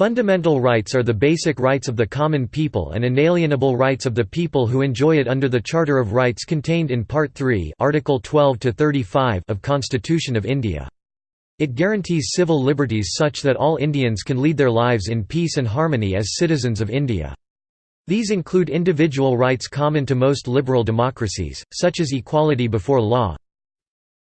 Fundamental rights are the basic rights of the common people and inalienable rights of the people who enjoy it under the Charter of Rights contained in Part 3 Article 12 to 35 of Constitution of India. It guarantees civil liberties such that all Indians can lead their lives in peace and harmony as citizens of India. These include individual rights common to most liberal democracies, such as equality before law,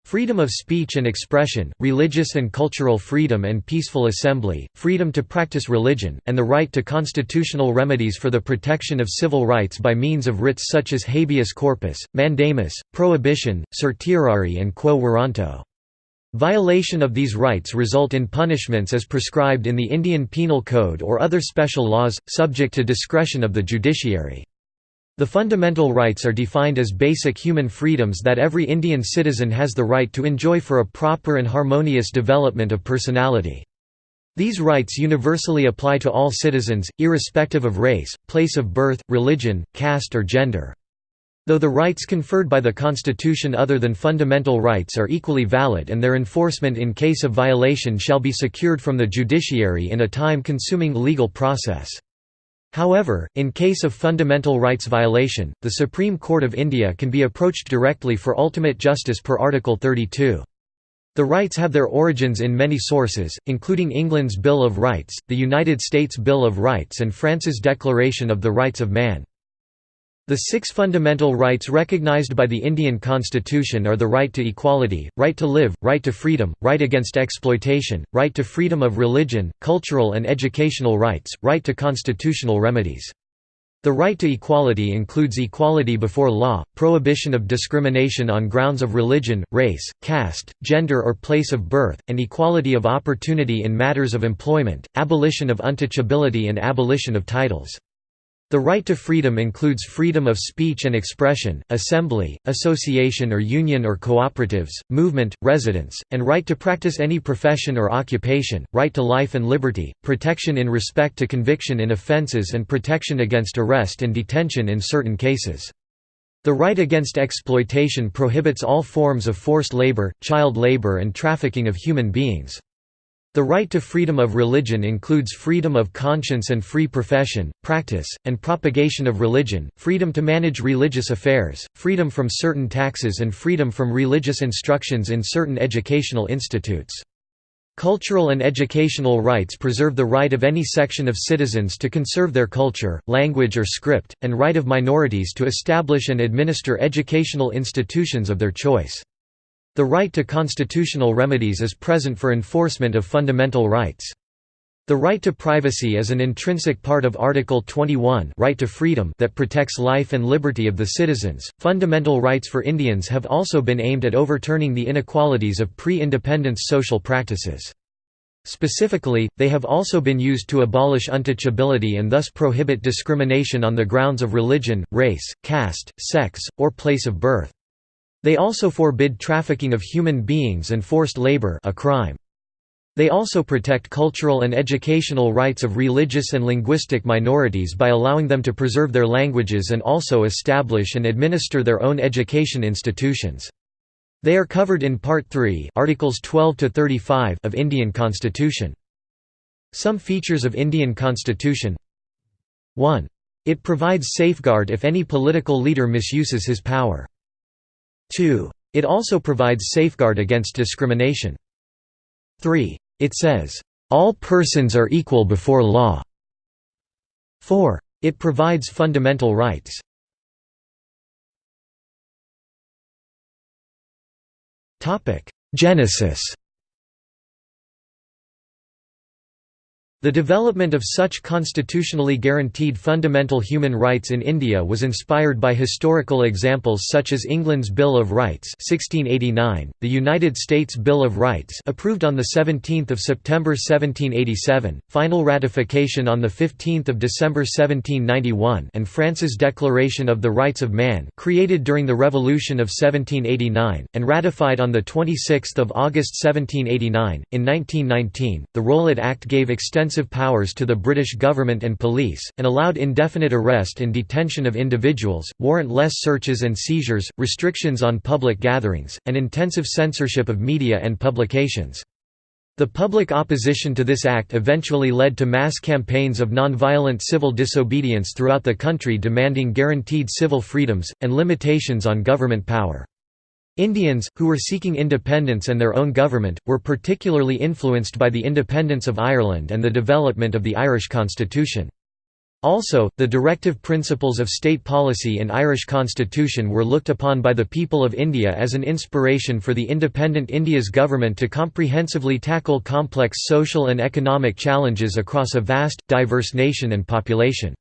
Freedom of speech and expression, religious and cultural freedom and peaceful assembly, freedom to practice religion, and the right to constitutional remedies for the protection of civil rights by means of writs such as habeas corpus, mandamus, prohibition, certiorari and quo warranto. Violation of these rights result in punishments as prescribed in the Indian Penal Code or other special laws, subject to discretion of the judiciary. The fundamental rights are defined as basic human freedoms that every Indian citizen has the right to enjoy for a proper and harmonious development of personality. These rights universally apply to all citizens, irrespective of race, place of birth, religion, caste or gender. Though the rights conferred by the Constitution other than fundamental rights are equally valid and their enforcement in case of violation shall be secured from the judiciary in a time-consuming legal process. However, in case of fundamental rights violation, the Supreme Court of India can be approached directly for ultimate justice per Article 32. The rights have their origins in many sources, including England's Bill of Rights, the United States Bill of Rights and France's Declaration of the Rights of Man. The six fundamental rights recognized by the Indian Constitution are the right to equality, right to live, right to freedom, right against exploitation, right to freedom of religion, cultural and educational rights, right to constitutional remedies. The right to equality includes equality before law, prohibition of discrimination on grounds of religion, race, caste, gender or place of birth, and equality of opportunity in matters of employment, abolition of untouchability and abolition of titles. The right to freedom includes freedom of speech and expression, assembly, association or union or cooperatives, movement, residence, and right to practice any profession or occupation, right to life and liberty, protection in respect to conviction in offences and protection against arrest and detention in certain cases. The right against exploitation prohibits all forms of forced labor, child labor and trafficking of human beings. The right to freedom of religion includes freedom of conscience and free profession, practice, and propagation of religion, freedom to manage religious affairs, freedom from certain taxes and freedom from religious instructions in certain educational institutes. Cultural and educational rights preserve the right of any section of citizens to conserve their culture, language or script, and right of minorities to establish and administer educational institutions of their choice. The right to constitutional remedies is present for enforcement of fundamental rights. The right to privacy is an intrinsic part of Article 21 right to freedom that protects life and liberty of the citizens. Fundamental rights for Indians have also been aimed at overturning the inequalities of pre-independence social practices. Specifically, they have also been used to abolish untouchability and thus prohibit discrimination on the grounds of religion, race, caste, sex, or place of birth. They also forbid trafficking of human beings and forced labor a crime. They also protect cultural and educational rights of religious and linguistic minorities by allowing them to preserve their languages and also establish and administer their own education institutions. They are covered in Part 3 Articles 12 to 35 of Indian Constitution. Some features of Indian Constitution 1. It provides safeguard if any political leader misuses his power. 2. It also provides safeguard against discrimination. 3. It says, "...all persons are equal before law." 4. It provides fundamental rights. Genesis The development of such constitutionally guaranteed fundamental human rights in India was inspired by historical examples such as England's Bill of Rights 1689, the United States Bill of Rights approved on 17 September 1787, final ratification on 15 December 1791 and France's Declaration of the Rights of Man created during the Revolution of 1789, and ratified on 26 August 1789. In 1919, the Rowlatt Act gave extensive extensive powers to the British government and police, and allowed indefinite arrest and detention of individuals, warrantless searches and seizures, restrictions on public gatherings, and intensive censorship of media and publications. The public opposition to this act eventually led to mass campaigns of nonviolent civil disobedience throughout the country demanding guaranteed civil freedoms, and limitations on government power. Indians, who were seeking independence and their own government, were particularly influenced by the independence of Ireland and the development of the Irish constitution. Also, the directive principles of state policy in Irish constitution were looked upon by the people of India as an inspiration for the independent India's government to comprehensively tackle complex social and economic challenges across a vast, diverse nation and population.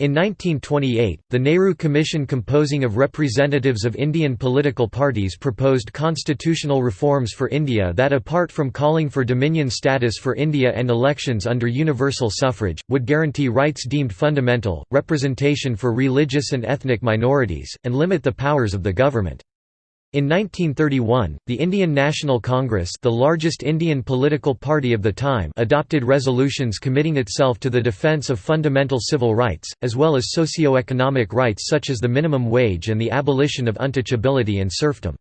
In 1928, the Nehru Commission composing of representatives of Indian political parties proposed constitutional reforms for India that apart from calling for dominion status for India and elections under universal suffrage, would guarantee rights deemed fundamental, representation for religious and ethnic minorities, and limit the powers of the government. In 1931, the Indian National Congress the largest Indian political party of the time adopted resolutions committing itself to the defence of fundamental civil rights, as well as socio-economic rights such as the minimum wage and the abolition of untouchability and serfdom.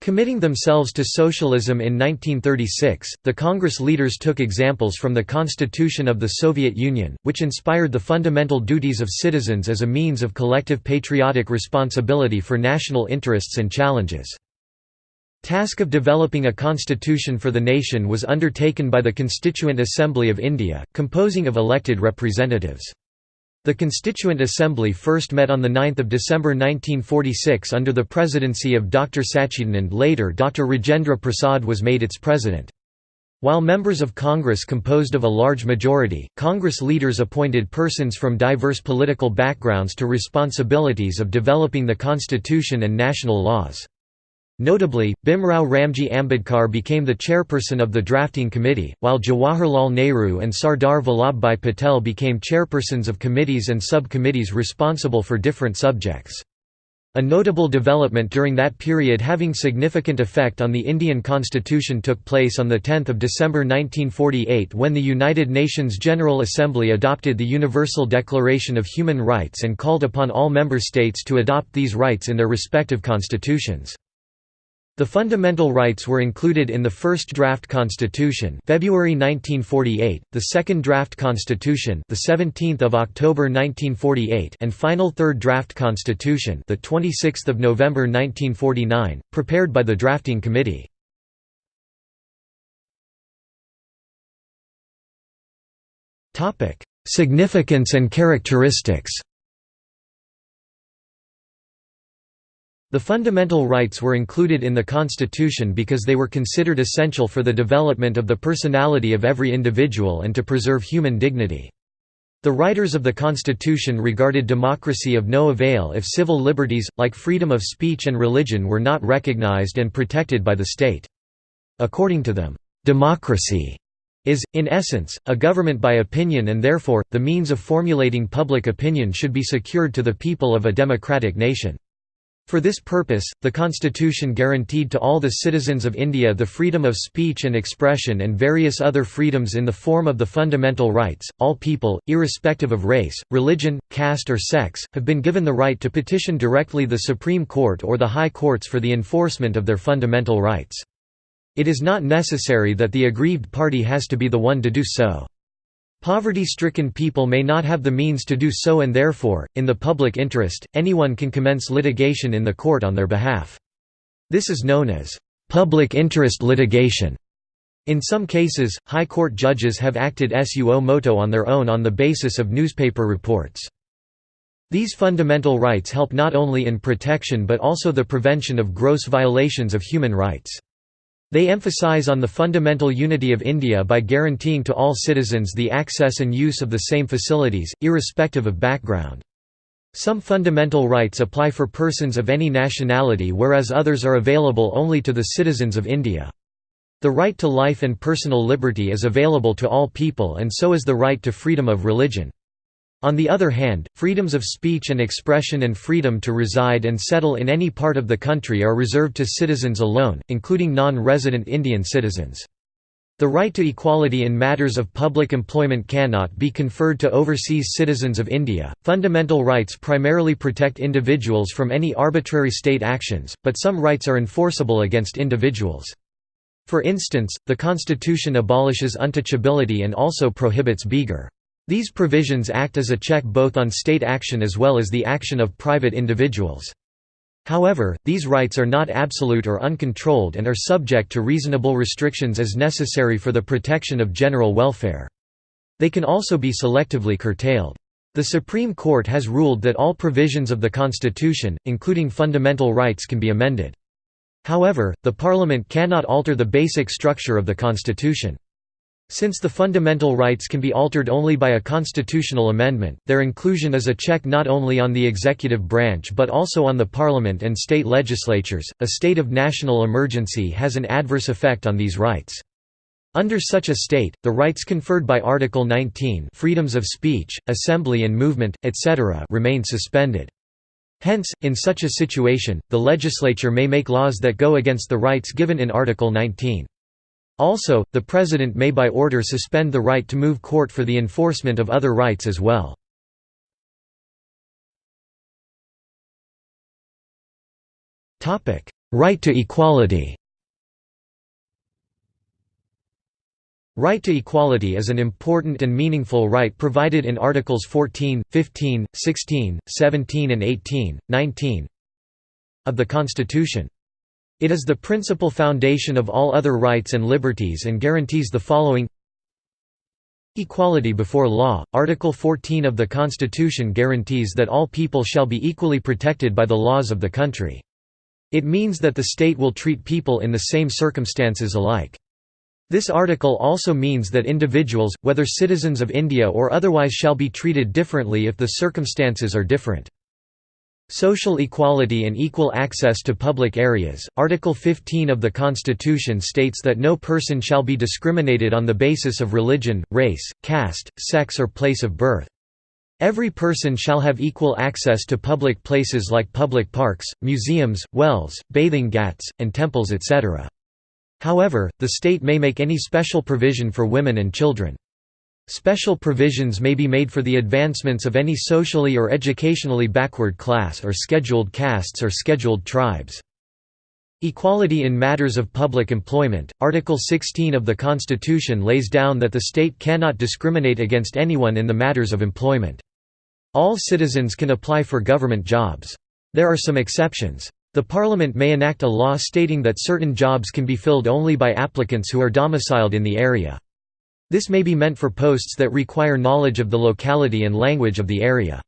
Committing themselves to socialism in 1936, the Congress leaders took examples from the Constitution of the Soviet Union, which inspired the fundamental duties of citizens as a means of collective patriotic responsibility for national interests and challenges. Task of developing a constitution for the nation was undertaken by the Constituent Assembly of India, composing of elected representatives. The Constituent Assembly first met on 9 December 1946 under the presidency of Dr. Sachidanand later Dr. Rajendra Prasad was made its president. While members of Congress composed of a large majority, Congress leaders appointed persons from diverse political backgrounds to responsibilities of developing the constitution and national laws. Notably, Bhimrao Ramji Ambedkar became the chairperson of the drafting committee, while Jawaharlal Nehru and Sardar Vallabhbhai Patel became chairpersons of committees and sub-committees responsible for different subjects. A notable development during that period having significant effect on the Indian constitution took place on 10 December 1948 when the United Nations General Assembly adopted the Universal Declaration of Human Rights and called upon all member states to adopt these rights in their respective constitutions. The fundamental rights were included in the first draft constitution, February 1948, the second draft constitution, the 17th of October 1948, and final third draft constitution, the 26th of November 1949, prepared by the drafting committee. Topic: Significance and characteristics. The fundamental rights were included in the Constitution because they were considered essential for the development of the personality of every individual and to preserve human dignity. The writers of the Constitution regarded democracy of no avail if civil liberties, like freedom of speech and religion were not recognized and protected by the state. According to them, democracy is, in essence, a government by opinion and therefore, the means of formulating public opinion should be secured to the people of a democratic nation. For this purpose, the constitution guaranteed to all the citizens of India the freedom of speech and expression and various other freedoms in the form of the fundamental rights. All people, irrespective of race, religion, caste or sex, have been given the right to petition directly the Supreme Court or the High Courts for the enforcement of their fundamental rights. It is not necessary that the aggrieved party has to be the one to do so. Poverty-stricken people may not have the means to do so and therefore, in the public interest, anyone can commence litigation in the court on their behalf. This is known as public interest litigation. In some cases, high court judges have acted suo moto on their own on the basis of newspaper reports. These fundamental rights help not only in protection but also the prevention of gross violations of human rights. They emphasize on the fundamental unity of India by guaranteeing to all citizens the access and use of the same facilities, irrespective of background. Some fundamental rights apply for persons of any nationality whereas others are available only to the citizens of India. The right to life and personal liberty is available to all people and so is the right to freedom of religion. On the other hand, freedoms of speech and expression and freedom to reside and settle in any part of the country are reserved to citizens alone, including non-resident Indian citizens. The right to equality in matters of public employment cannot be conferred to overseas citizens of India. Fundamental rights primarily protect individuals from any arbitrary state actions, but some rights are enforceable against individuals. For instance, the Constitution abolishes untouchability and also prohibits begar. These provisions act as a check both on state action as well as the action of private individuals. However, these rights are not absolute or uncontrolled and are subject to reasonable restrictions as necessary for the protection of general welfare. They can also be selectively curtailed. The Supreme Court has ruled that all provisions of the Constitution, including fundamental rights can be amended. However, the Parliament cannot alter the basic structure of the Constitution. Since the fundamental rights can be altered only by a constitutional amendment, their inclusion is a check not only on the executive branch but also on the parliament and state legislatures. A state of national emergency has an adverse effect on these rights. Under such a state, the rights conferred by Article 19 freedoms of speech, assembly and movement, etc. remain suspended. Hence, in such a situation, the legislature may make laws that go against the rights given in Article 19. Also, the President may by order suspend the right to move court for the enforcement of other rights as well. Right to equality Right to equality is an important and meaningful right provided in Articles 14, 15, 16, 17 and 18, 19 of the Constitution. It is the principal foundation of all other rights and liberties and guarantees the following Equality before law. Article 14 of the Constitution guarantees that all people shall be equally protected by the laws of the country. It means that the state will treat people in the same circumstances alike. This article also means that individuals, whether citizens of India or otherwise shall be treated differently if the circumstances are different. Social equality and equal access to public areas. Article 15 of the Constitution states that no person shall be discriminated on the basis of religion, race, caste, sex, or place of birth. Every person shall have equal access to public places like public parks, museums, wells, bathing ghats, and temples etc. However, the state may make any special provision for women and children. Special provisions may be made for the advancements of any socially or educationally backward class or scheduled castes or scheduled tribes. Equality in matters of public employment. Article 16 of the Constitution lays down that the state cannot discriminate against anyone in the matters of employment. All citizens can apply for government jobs. There are some exceptions. The Parliament may enact a law stating that certain jobs can be filled only by applicants who are domiciled in the area. This may be meant for posts that require knowledge of the locality and language of the area.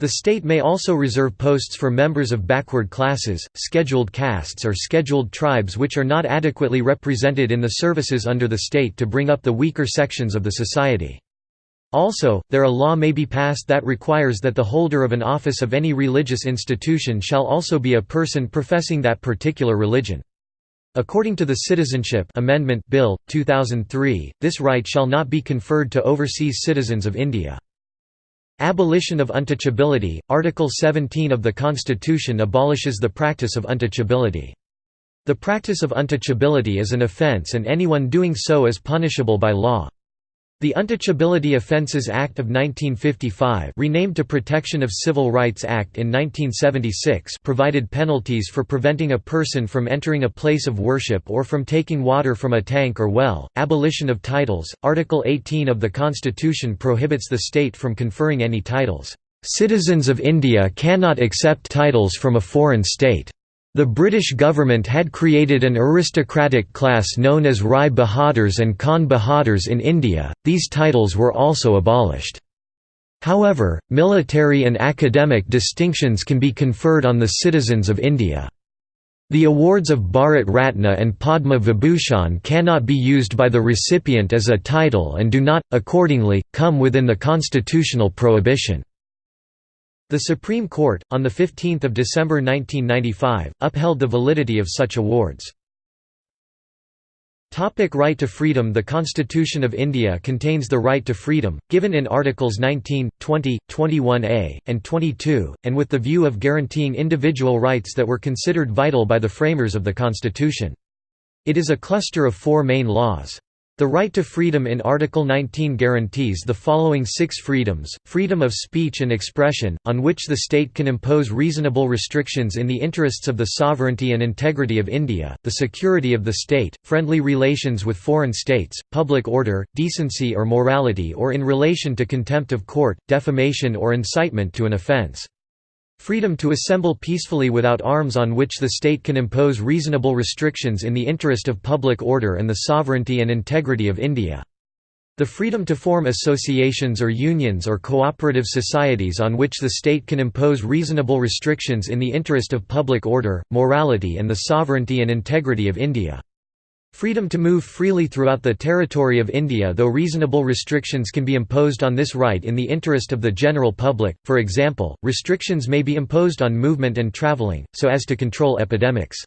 The state may also reserve posts for members of backward classes, scheduled castes or scheduled tribes which are not adequately represented in the services under the state to bring up the weaker sections of the society. Also, there a law may be passed that requires that the holder of an office of any religious institution shall also be a person professing that particular religion. According to the Citizenship Amendment Bill, 2003, this right shall not be conferred to overseas citizens of India. Abolition of untouchability – Article 17 of the Constitution abolishes the practice of untouchability. The practice of untouchability is an offence and anyone doing so is punishable by law. The Untouchability Offences Act of 1955 renamed to Protection of Civil Rights Act in 1976 provided penalties for preventing a person from entering a place of worship or from taking water from a tank or well. Abolition of titles Article 18 of the Constitution prohibits the state from conferring any titles. Citizens of India cannot accept titles from a foreign state. The British government had created an aristocratic class known as Rai Bahadurs and Khan Bahadurs in India, these titles were also abolished. However, military and academic distinctions can be conferred on the citizens of India. The awards of Bharat Ratna and Padma Vibhushan cannot be used by the recipient as a title and do not, accordingly, come within the constitutional prohibition. The Supreme Court, on 15 December 1995, upheld the validity of such awards. Topic right to freedom The Constitution of India contains the right to freedom, given in Articles 19, 20, 21a, and 22, and with the view of guaranteeing individual rights that were considered vital by the framers of the Constitution. It is a cluster of four main laws. The right to freedom in Article 19 guarantees the following six freedoms, freedom of speech and expression, on which the state can impose reasonable restrictions in the interests of the sovereignty and integrity of India, the security of the state, friendly relations with foreign states, public order, decency or morality or in relation to contempt of court, defamation or incitement to an offence. Freedom to assemble peacefully without arms on which the state can impose reasonable restrictions in the interest of public order and the sovereignty and integrity of India. The freedom to form associations or unions or cooperative societies on which the state can impose reasonable restrictions in the interest of public order, morality and the sovereignty and integrity of India. Freedom to move freely throughout the territory of India though reasonable restrictions can be imposed on this right in the interest of the general public, for example, restrictions may be imposed on movement and travelling, so as to control epidemics.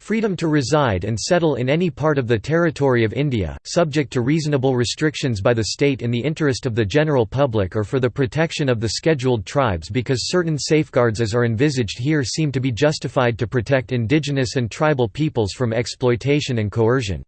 Freedom to reside and settle in any part of the territory of India, subject to reasonable restrictions by the state in the interest of the general public or for the protection of the scheduled tribes because certain safeguards as are envisaged here seem to be justified to protect indigenous and tribal peoples from exploitation and coercion.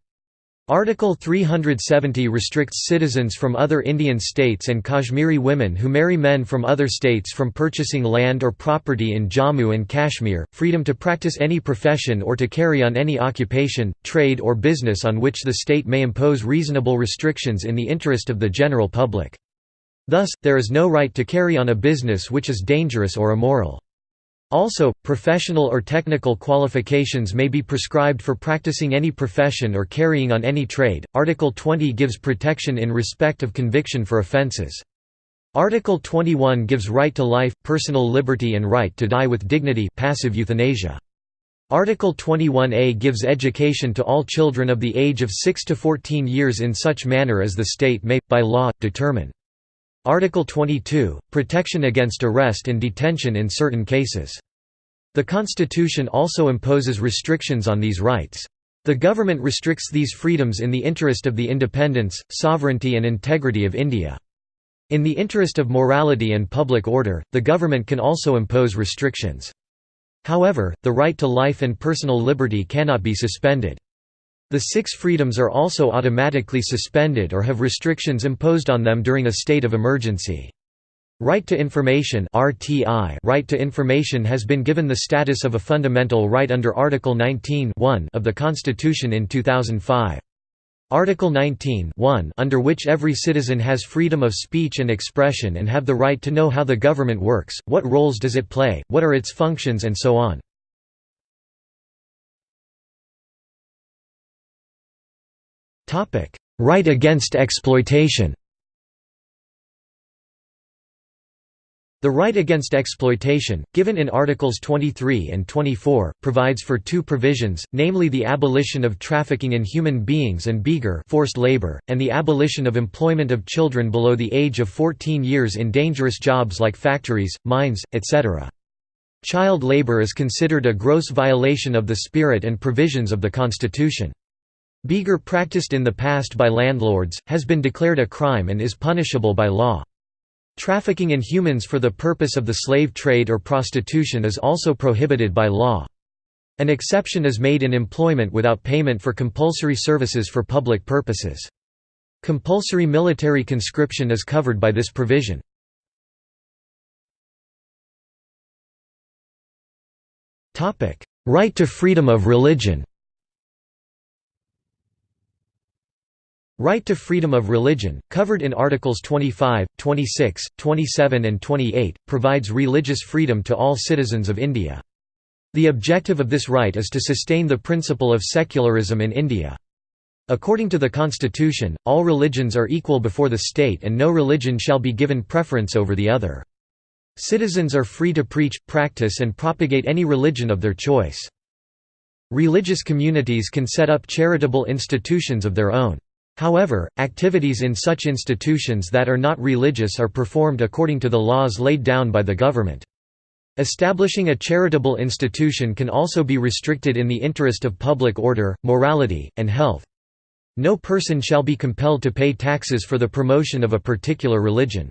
Article 370 restricts citizens from other Indian states and Kashmiri women who marry men from other states from purchasing land or property in Jammu and Kashmir, freedom to practice any profession or to carry on any occupation, trade or business on which the state may impose reasonable restrictions in the interest of the general public. Thus, there is no right to carry on a business which is dangerous or immoral. Also, professional or technical qualifications may be prescribed for practicing any profession or carrying on any trade. Article 20 gives protection in respect of conviction for offences. Article 21 gives right to life, personal liberty and right to die with dignity passive euthanasia. Article 21a gives education to all children of the age of 6 to 14 years in such manner as the state may, by law, determine. Article 22 – Protection against arrest and detention in certain cases. The Constitution also imposes restrictions on these rights. The government restricts these freedoms in the interest of the independence, sovereignty and integrity of India. In the interest of morality and public order, the government can also impose restrictions. However, the right to life and personal liberty cannot be suspended. The six freedoms are also automatically suspended or have restrictions imposed on them during a state of emergency. Right to information (RTI) Right to information has been given the status of a fundamental right under Article 19 of the Constitution in 2005. Article 19 under which every citizen has freedom of speech and expression and have the right to know how the government works, what roles does it play, what are its functions and so on. Topic: Right against exploitation. The right against exploitation, given in Articles 23 and 24, provides for two provisions, namely the abolition of trafficking in human beings and begar forced labor, and the abolition of employment of children below the age of 14 years in dangerous jobs like factories, mines, etc. Child labor is considered a gross violation of the spirit and provisions of the Constitution. Begar practiced in the past by landlords, has been declared a crime and is punishable by law. Trafficking in humans for the purpose of the slave trade or prostitution is also prohibited by law. An exception is made in employment without payment for compulsory services for public purposes. Compulsory military conscription is covered by this provision. Right to freedom of religion Right to freedom of religion, covered in Articles 25, 26, 27 and 28, provides religious freedom to all citizens of India. The objective of this right is to sustain the principle of secularism in India. According to the constitution, all religions are equal before the state and no religion shall be given preference over the other. Citizens are free to preach, practice and propagate any religion of their choice. Religious communities can set up charitable institutions of their own. However, activities in such institutions that are not religious are performed according to the laws laid down by the government. Establishing a charitable institution can also be restricted in the interest of public order, morality, and health. No person shall be compelled to pay taxes for the promotion of a particular religion.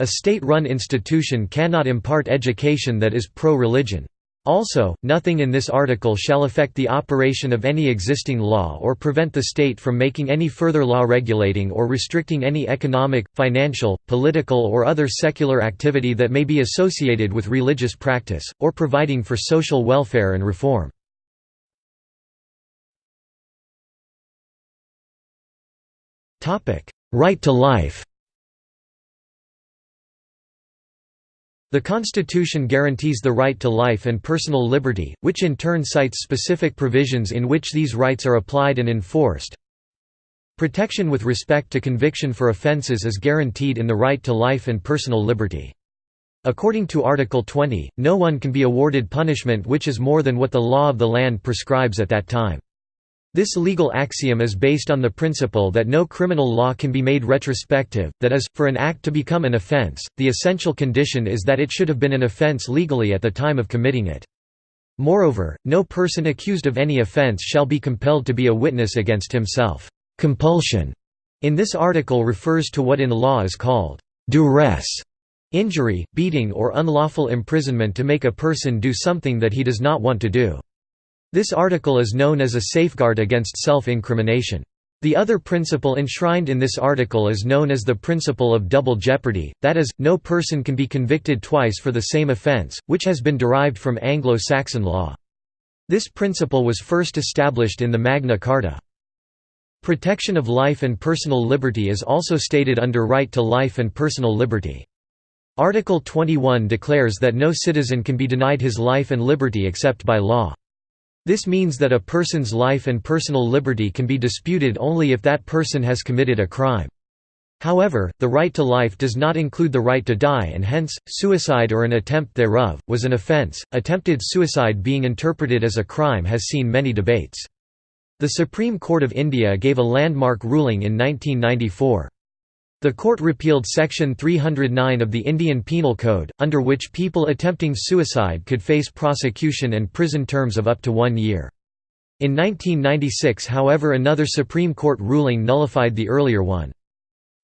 A state-run institution cannot impart education that is pro-religion. Also, nothing in this article shall affect the operation of any existing law or prevent the state from making any further law regulating or restricting any economic, financial, political or other secular activity that may be associated with religious practice, or providing for social welfare and reform. Right to life The Constitution guarantees the right to life and personal liberty, which in turn cites specific provisions in which these rights are applied and enforced. Protection with respect to conviction for offences is guaranteed in the right to life and personal liberty. According to Article 20, no one can be awarded punishment which is more than what the law of the land prescribes at that time. This legal axiom is based on the principle that no criminal law can be made retrospective, that is, for an act to become an offense, the essential condition is that it should have been an offense legally at the time of committing it. Moreover, no person accused of any offense shall be compelled to be a witness against himself. Compulsion in this article refers to what in law is called duress, injury, beating or unlawful imprisonment to make a person do something that he does not want to do. This article is known as a safeguard against self-incrimination. The other principle enshrined in this article is known as the principle of double jeopardy, that is, no person can be convicted twice for the same offence, which has been derived from Anglo-Saxon law. This principle was first established in the Magna Carta. Protection of life and personal liberty is also stated under right to life and personal liberty. Article 21 declares that no citizen can be denied his life and liberty except by law. This means that a person's life and personal liberty can be disputed only if that person has committed a crime. However, the right to life does not include the right to die and hence, suicide or an attempt thereof, was an offense. Attempted suicide being interpreted as a crime has seen many debates. The Supreme Court of India gave a landmark ruling in 1994. The court repealed Section 309 of the Indian Penal Code, under which people attempting suicide could face prosecution and prison terms of up to one year. In 1996 however another Supreme Court ruling nullified the earlier one.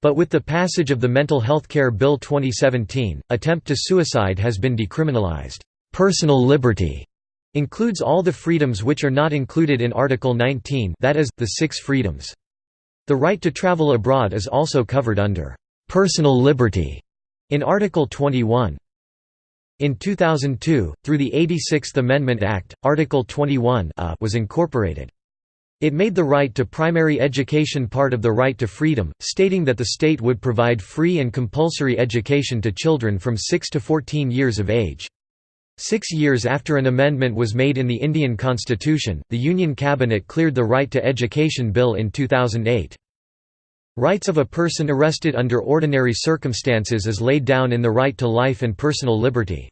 But with the passage of the Mental Healthcare Bill 2017, attempt to suicide has been decriminalized. Personal liberty includes all the freedoms which are not included in Article 19 that is, the six freedoms. The right to travel abroad is also covered under «personal liberty» in Article 21. In 2002, through the 86th Amendment Act, Article 21 was incorporated. It made the right to primary education part of the right to freedom, stating that the state would provide free and compulsory education to children from 6 to 14 years of age. Six years after an amendment was made in the Indian constitution, the Union Cabinet cleared the Right to Education Bill in 2008. Rights of a person arrested under ordinary circumstances is laid down in the right to life and personal liberty.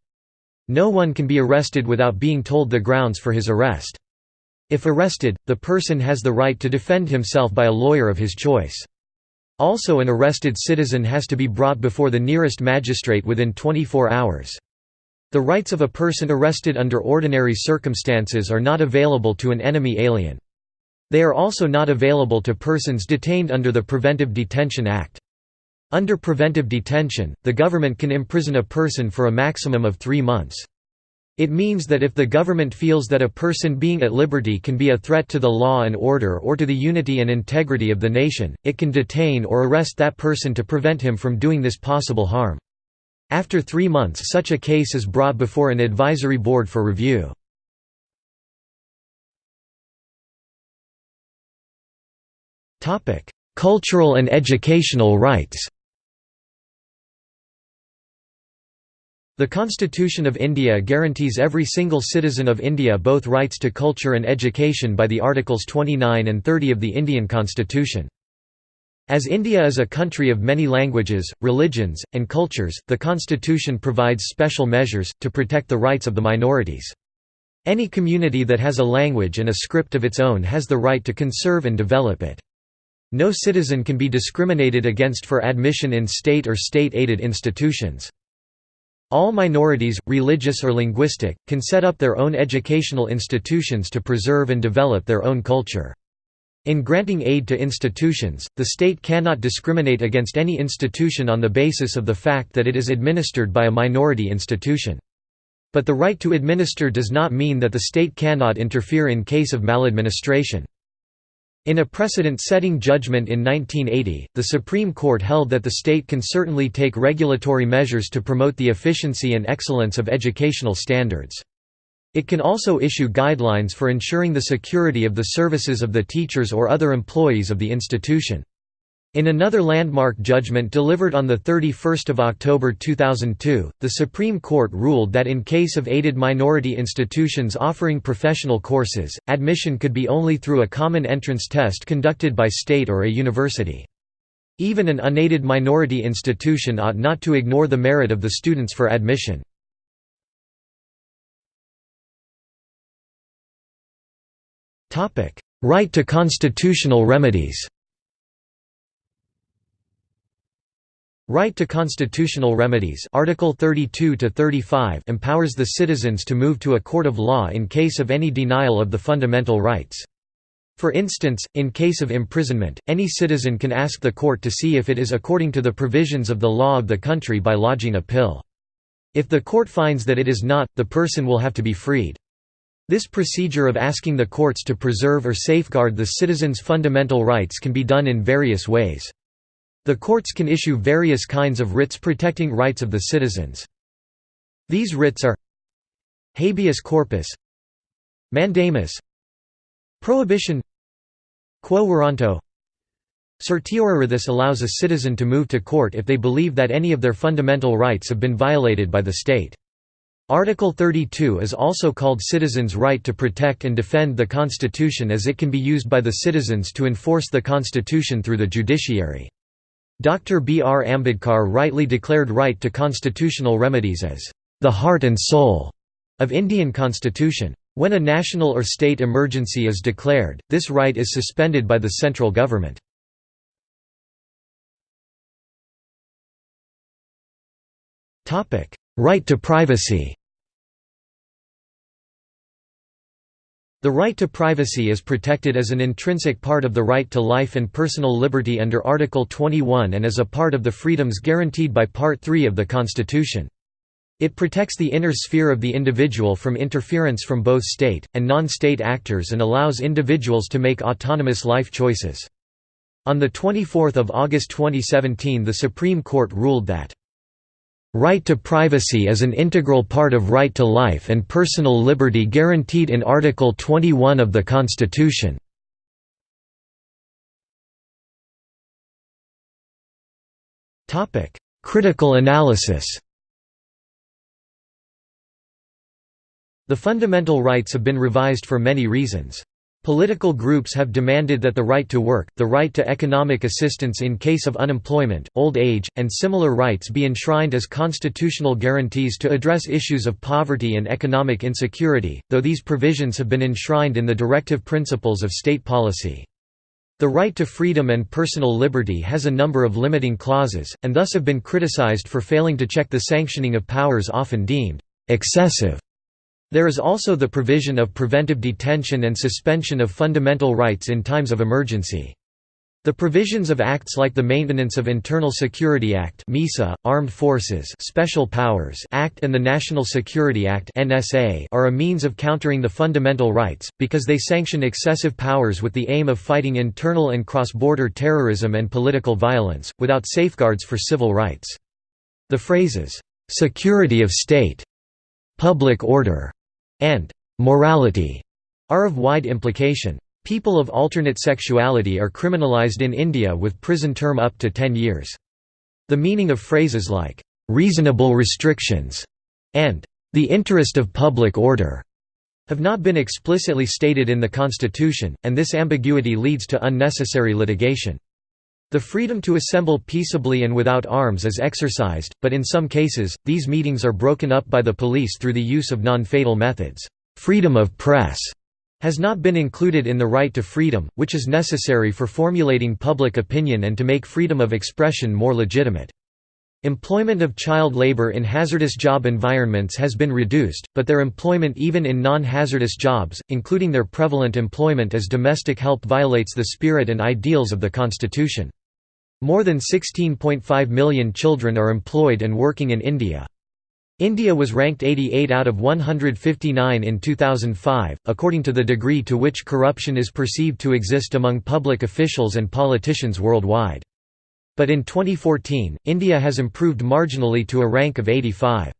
No one can be arrested without being told the grounds for his arrest. If arrested, the person has the right to defend himself by a lawyer of his choice. Also an arrested citizen has to be brought before the nearest magistrate within 24 hours. The rights of a person arrested under ordinary circumstances are not available to an enemy alien. They are also not available to persons detained under the Preventive Detention Act. Under preventive detention, the government can imprison a person for a maximum of three months. It means that if the government feels that a person being at liberty can be a threat to the law and order or to the unity and integrity of the nation, it can detain or arrest that person to prevent him from doing this possible harm. After three months such a case is brought before an advisory board for review. Cultural and educational rights The Constitution of India guarantees every single citizen of India both rights to culture and education by the Articles 29 and 30 of the Indian Constitution. As India is a country of many languages, religions, and cultures, the constitution provides special measures, to protect the rights of the minorities. Any community that has a language and a script of its own has the right to conserve and develop it. No citizen can be discriminated against for admission in state or state-aided institutions. All minorities, religious or linguistic, can set up their own educational institutions to preserve and develop their own culture. In granting aid to institutions, the state cannot discriminate against any institution on the basis of the fact that it is administered by a minority institution. But the right to administer does not mean that the state cannot interfere in case of maladministration. In a precedent-setting judgment in 1980, the Supreme Court held that the state can certainly take regulatory measures to promote the efficiency and excellence of educational standards. It can also issue guidelines for ensuring the security of the services of the teachers or other employees of the institution. In another landmark judgment delivered on 31 October 2002, the Supreme Court ruled that in case of aided minority institutions offering professional courses, admission could be only through a common entrance test conducted by state or a university. Even an unaided minority institution ought not to ignore the merit of the students for admission. Right to constitutional remedies Right to constitutional remedies Article 32 to 35 empowers the citizens to move to a court of law in case of any denial of the fundamental rights. For instance, in case of imprisonment, any citizen can ask the court to see if it is according to the provisions of the law of the country by lodging a pill. If the court finds that it is not, the person will have to be freed. This procedure of asking the courts to preserve or safeguard the citizen's fundamental rights can be done in various ways. The courts can issue various kinds of writs protecting rights of the citizens. These writs are habeas corpus mandamus prohibition quo warranto certiorari this allows a citizen to move to court if they believe that any of their fundamental rights have been violated by the state. Article 32 is also called citizens' right to protect and defend the Constitution as it can be used by the citizens to enforce the Constitution through the judiciary. Dr. B. R. Ambedkar rightly declared right to constitutional remedies as the heart and soul of Indian constitution. When a national or state emergency is declared, this right is suspended by the central government. Right to privacy The right to privacy is protected as an intrinsic part of the right to life and personal liberty under Article 21 and as a part of the freedoms guaranteed by Part 3 of the Constitution. It protects the inner sphere of the individual from interference from both state, and non-state actors and allows individuals to make autonomous life choices. On 24 August 2017 the Supreme Court ruled that Right to privacy is an integral part of right to life and personal liberty guaranteed in Article 21 of the Constitution. Critical analysis The fundamental rights have been revised for many reasons. Political groups have demanded that the right to work, the right to economic assistance in case of unemployment, old age, and similar rights be enshrined as constitutional guarantees to address issues of poverty and economic insecurity, though these provisions have been enshrined in the directive principles of state policy. The right to freedom and personal liberty has a number of limiting clauses, and thus have been criticized for failing to check the sanctioning of powers often deemed excessive there is also the provision of preventive detention and suspension of fundamental rights in times of emergency. The provisions of acts like the Maintenance of Internal Security Act (MISA), Armed Forces Special Powers Act and the National Security Act (NSA) are a means of countering the fundamental rights because they sanction excessive powers with the aim of fighting internal and cross-border terrorism and political violence without safeguards for civil rights. The phrases security of state, public order, and morality are of wide implication. People of alternate sexuality are criminalized in India with prison term up to 10 years. The meaning of phrases like, "'reasonable restrictions' and "'the interest of public order' have not been explicitly stated in the Constitution, and this ambiguity leads to unnecessary litigation. The freedom to assemble peaceably and without arms is exercised, but in some cases, these meetings are broken up by the police through the use of non-fatal methods. Freedom of press has not been included in the right to freedom, which is necessary for formulating public opinion and to make freedom of expression more legitimate. Employment of child labor in hazardous job environments has been reduced, but their employment even in non-hazardous jobs, including their prevalent employment as domestic help violates the spirit and ideals of the Constitution. More than 16.5 million children are employed and working in India. India was ranked 88 out of 159 in 2005, according to the degree to which corruption is perceived to exist among public officials and politicians worldwide. But in 2014, India has improved marginally to a rank of 85.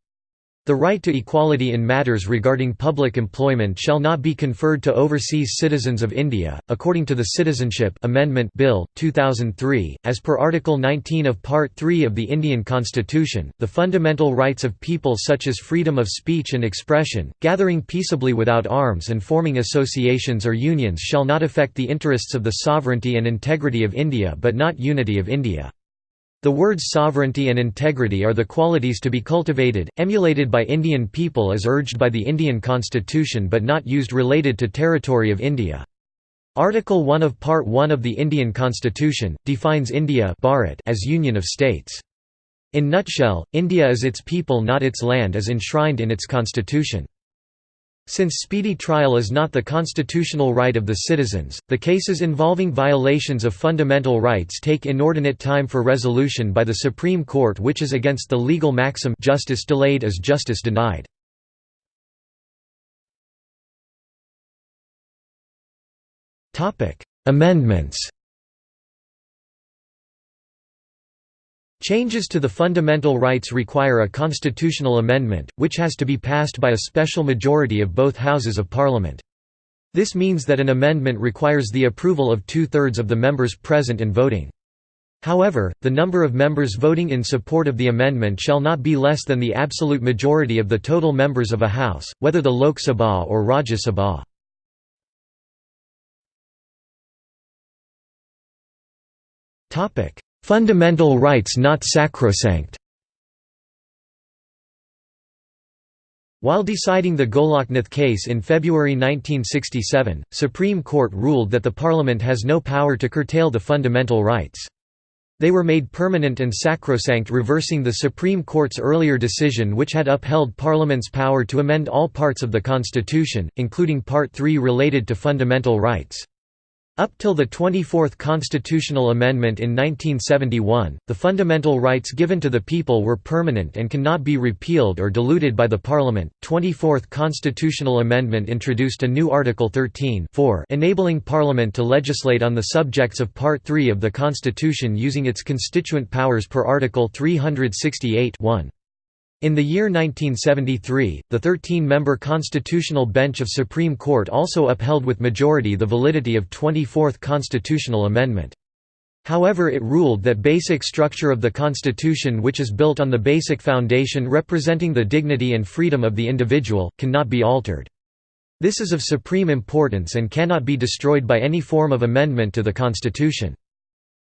The right to equality in matters regarding public employment shall not be conferred to overseas citizens of India, according to the Citizenship Amendment Bill, 2003. As per Article 19 of Part 3 of the Indian Constitution, the fundamental rights of people such as freedom of speech and expression, gathering peaceably without arms and forming associations or unions shall not affect the interests of the sovereignty and integrity of India but not unity of India. The words sovereignty and integrity are the qualities to be cultivated, emulated by Indian people as urged by the Indian constitution but not used related to territory of India. Article 1 of Part 1 of the Indian constitution, defines India as union of states. In nutshell, India is its people not its land as enshrined in its constitution. Since speedy trial is not the constitutional right of the citizens, the cases involving violations of fundamental rights take inordinate time for resolution by the Supreme Court which is against the legal maxim justice delayed is justice denied. Amendments Changes to the fundamental rights require a constitutional amendment, which has to be passed by a special majority of both Houses of Parliament. This means that an amendment requires the approval of two-thirds of the members present and voting. However, the number of members voting in support of the amendment shall not be less than the absolute majority of the total members of a House, whether the Lok Sabha or Rajya Sabha. Fundamental rights not sacrosanct While deciding the Goloknath case in February 1967, Supreme Court ruled that the Parliament has no power to curtail the fundamental rights. They were made permanent and sacrosanct reversing the Supreme Court's earlier decision which had upheld Parliament's power to amend all parts of the Constitution, including Part 3 related to fundamental rights. Up till the 24th constitutional amendment in 1971, the fundamental rights given to the people were permanent and cannot be repealed or diluted by the parliament. 24th constitutional amendment introduced a new Article 13 enabling parliament to legislate on the subjects of Part 3 of the Constitution using its constituent powers per Article 368 1. In the year 1973, the 13-member Constitutional Bench of Supreme Court also upheld with majority the validity of 24th constitutional amendment. However it ruled that basic structure of the Constitution which is built on the basic foundation representing the dignity and freedom of the individual, cannot be altered. This is of supreme importance and cannot be destroyed by any form of amendment to the Constitution.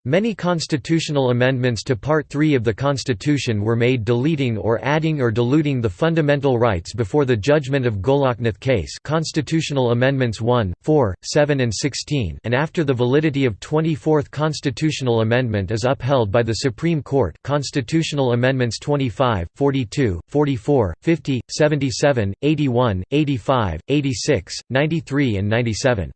Many constitutional amendments to Part 3 of the Constitution were made deleting or adding or diluting the fundamental rights before the judgment of Goloknath case Constitutional Amendments 1, 4, 7 and 16 and after the validity of 24th Constitutional Amendment is upheld by the Supreme Court Constitutional Amendments 25, 42, 44, 50, 77, 81, 85, 86, 93 and 97.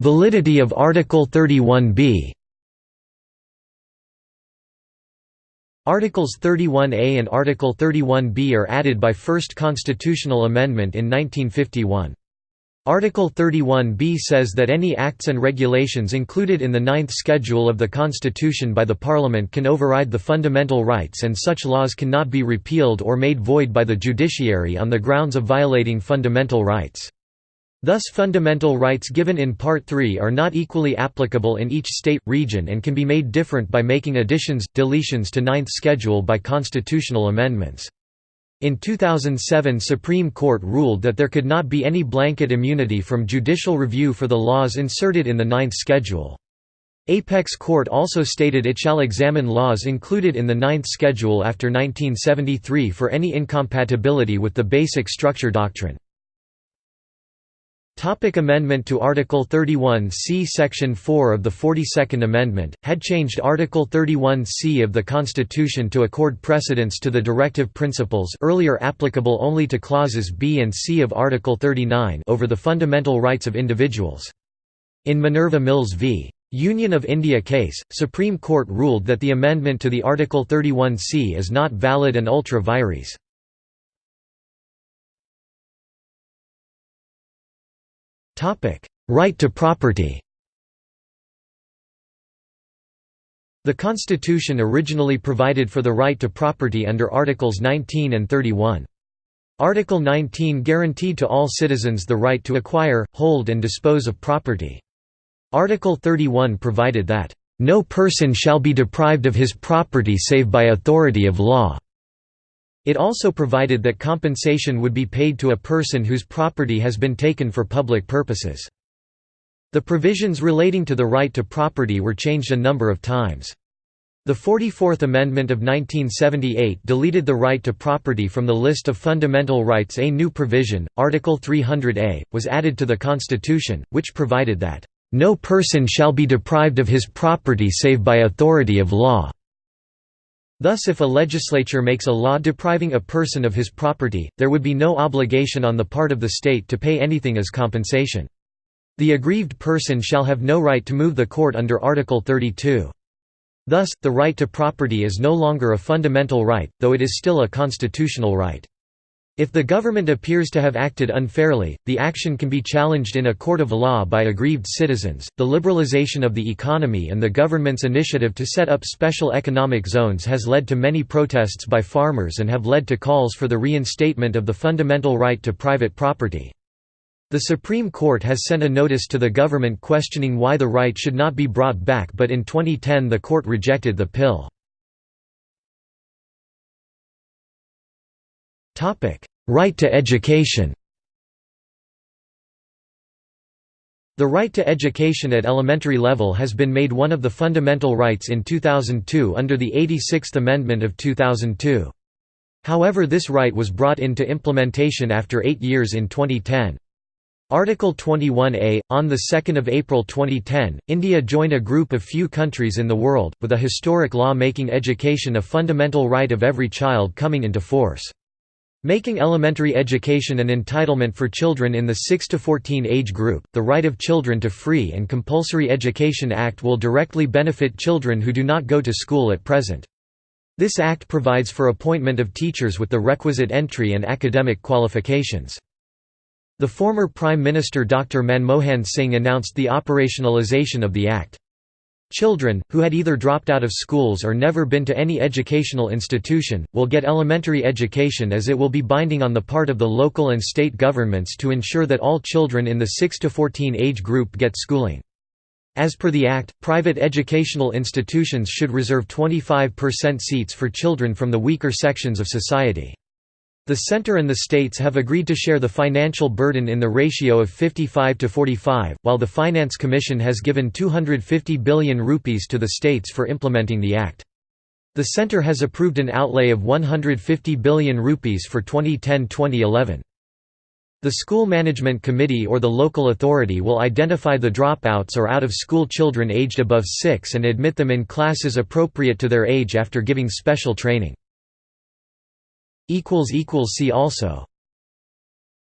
Validity of Article 31b Articles 31a and Article 31b are added by first constitutional amendment in 1951. Article 31b says that any acts and regulations included in the Ninth Schedule of the Constitution by the Parliament can override the fundamental rights and such laws cannot be repealed or made void by the judiciary on the grounds of violating fundamental rights. Thus fundamental rights given in Part 3 are not equally applicable in each state, region and can be made different by making additions, deletions to Ninth Schedule by constitutional amendments. In 2007 Supreme Court ruled that there could not be any blanket immunity from judicial review for the laws inserted in the Ninth Schedule. Apex Court also stated it shall examine laws included in the Ninth Schedule after 1973 for any incompatibility with the basic structure doctrine. Topic amendment to Article 31c Section 4 of the 42nd Amendment, had changed Article 31c of the Constitution to accord precedence to the directive principles earlier applicable only to clauses b and c of Article 39 over the fundamental rights of individuals. In Minerva Mills v. Union of India case, Supreme Court ruled that the amendment to the Article 31c is not valid and ultra vires. Right to property The Constitution originally provided for the right to property under Articles 19 and 31. Article 19 guaranteed to all citizens the right to acquire, hold and dispose of property. Article 31 provided that, "...no person shall be deprived of his property save by authority of law." It also provided that compensation would be paid to a person whose property has been taken for public purposes. The provisions relating to the right to property were changed a number of times. The 44th Amendment of 1978 deleted the right to property from the list of fundamental rights A new provision, Article 300A, was added to the Constitution, which provided that, "...no person shall be deprived of his property save by authority of law." Thus if a legislature makes a law depriving a person of his property, there would be no obligation on the part of the state to pay anything as compensation. The aggrieved person shall have no right to move the court under Article 32. Thus, the right to property is no longer a fundamental right, though it is still a constitutional right. If the government appears to have acted unfairly, the action can be challenged in a court of law by aggrieved citizens. The liberalization of the economy and the government's initiative to set up special economic zones has led to many protests by farmers and have led to calls for the reinstatement of the fundamental right to private property. The Supreme Court has sent a notice to the government questioning why the right should not be brought back but in 2010 the court rejected the PIL. Right to education The right to education at elementary level has been made one of the fundamental rights in 2002 under the 86th Amendment of 2002. However this right was brought into implementation after eight years in 2010. Article 21A On 2 April 2010, India joined a group of few countries in the world, with a historic law making education a fundamental right of every child coming into force. Making elementary education an entitlement for children in the 6 to 14 age group, the Right of Children to Free and Compulsory Education Act will directly benefit children who do not go to school at present. This act provides for appointment of teachers with the requisite entry and academic qualifications. The former Prime Minister Dr. Manmohan Singh announced the operationalization of the Act. Children, who had either dropped out of schools or never been to any educational institution, will get elementary education as it will be binding on the part of the local and state governments to ensure that all children in the 6 to 14 age group get schooling. As per the Act, private educational institutions should reserve 25% seats for children from the weaker sections of society. The center and the states have agreed to share the financial burden in the ratio of 55 to 45, while the Finance Commission has given 250 billion rupees to the states for implementing the act. The center has approved an outlay of 150 billion rupees for 2010-2011. The School Management Committee or the local authority will identify the dropouts or out-of-school children aged above 6 and admit them in classes appropriate to their age after giving special training. See also